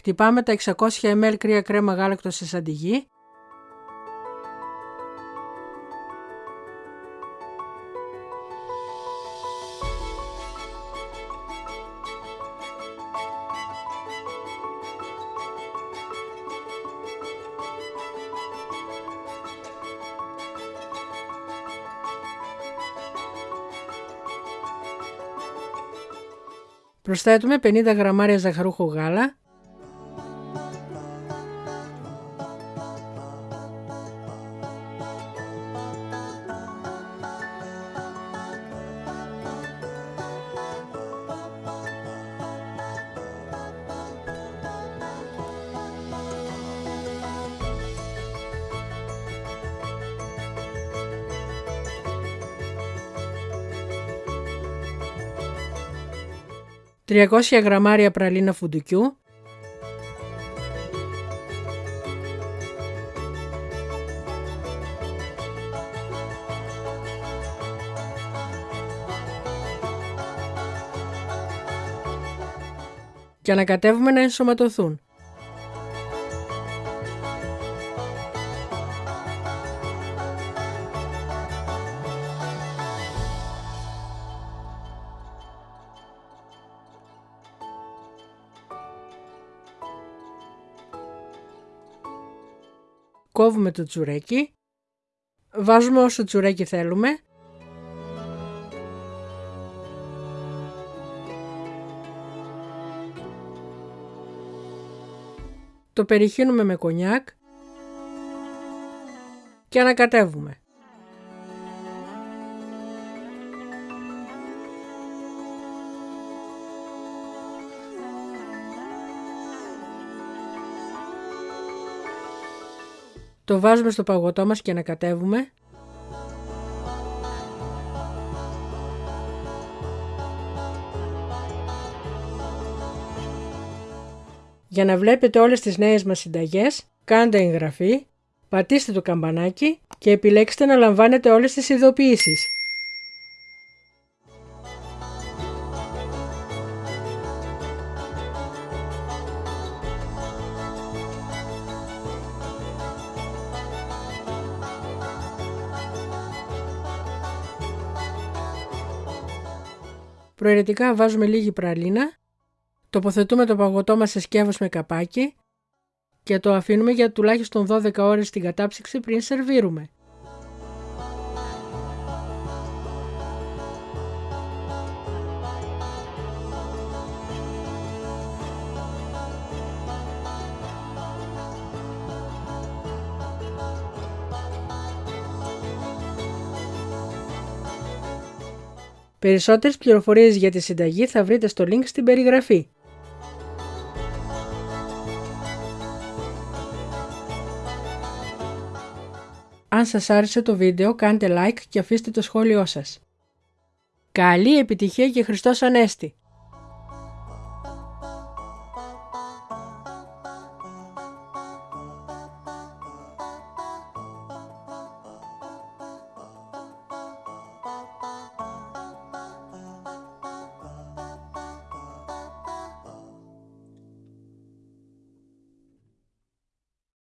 Χτυπάμε τα 600 ml κρύα κρέμα γάλακτος σε σαντιγί. Προσθέτουμε 50 γραμμάρια ζαχαρούχο γάλα, ...300 γραμμάρια πραλίνα φουντουκιού... ...και ανακατεύουμε να ενσωματωθούν. Κόβουμε το τσουρέκι, βάζουμε όσο τσουρέκι θέλουμε το περιχύνουμε με κονιάκ και ανακατεύουμε. Το βάζουμε στο παγωτό μας και ανακατεύουμε. Για να βλέπετε όλες τις νέες μας συνταγές, κάντε εγγραφή, πατήστε το καμπανάκι και επιλέξτε να λαμβάνετε όλες τις ειδοποιήσεις. Προαιρετικά βάζουμε λίγη πραλίνα, τοποθετούμε το παγωτό μας σε σκεύος με καπάκι και το αφήνουμε για τουλάχιστον 12 ώρες στην κατάψυξη πριν σερβίρουμε. Περισσότερες πληροφορίες για τη συνταγή θα βρείτε στο link στην περιγραφή. Αν σας άρεσε το βίντεο κάντε like και αφήστε το σχόλιο σας. Καλή επιτυχία και Χριστός Ανέστη!